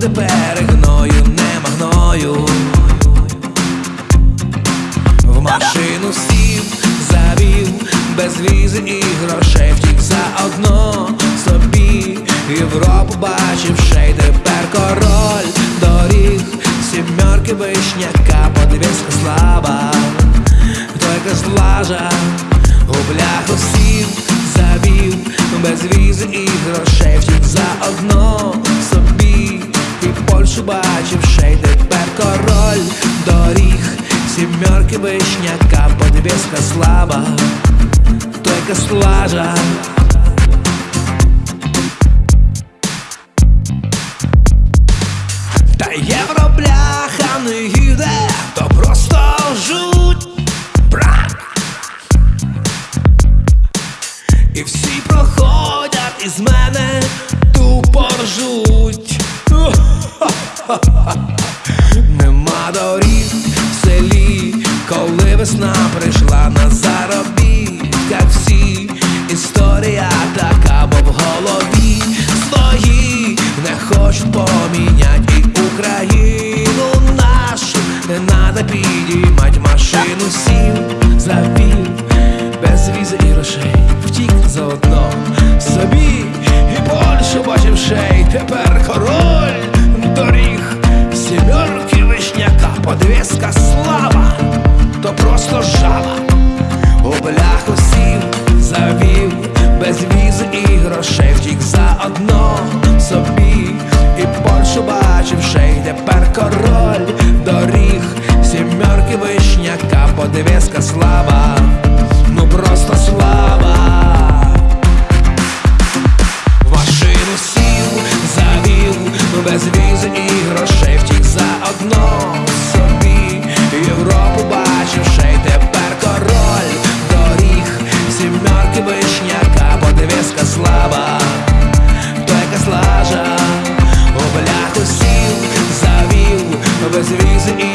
не буде перегною, нема гною. В машину сів, завів, без візи і грошей втік заодно собі. Європу бачив, ще й тепер король доріг, сімерки вишняка, подвіска слаба, той злажа, у бляху сів, завів, без візи і грошей Бачив, ще й тепер король доріг, сімерки вишняка, подвіска слаба, той слажа. Та євро бляха не їде, то просто жуть. Брат! І всі проходять із мене тупо ржуть. Нема доріг в селі, коли весна прийшла на заробітках всі. Історія така, бо в голові свої не хочуть помінять Україну нашу не надо підіймать машину сів, завів, без візи і грошей, втік заодно собі і Польщу бачив шей, тепер король подвіска слава, то просто жаба. У бляху сів, завів, без віз і грошей втік заодно собі, і Польщу бачив й тепер король доріг, сімерки вишняка, подвіска слава, слаба, хто яка слажа, обляху сів, завів, без візи і.